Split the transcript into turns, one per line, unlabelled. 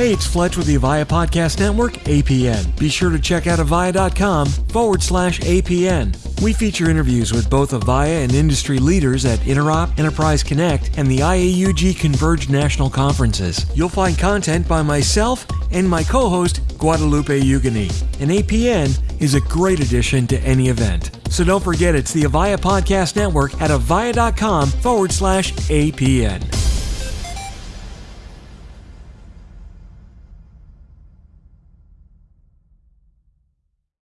Hey, it's Fletch with the Avaya Podcast Network, APN. Be sure to check out avaya.com forward slash APN. We feature interviews with both Avaya and industry leaders at Interop, Enterprise Connect, and the IAUG Converge National Conferences. You'll find content by myself and my co host, Guadalupe Eugenie. And APN is a great addition to any event. So don't forget it's the Avaya Podcast Network at avaya.com forward slash APN.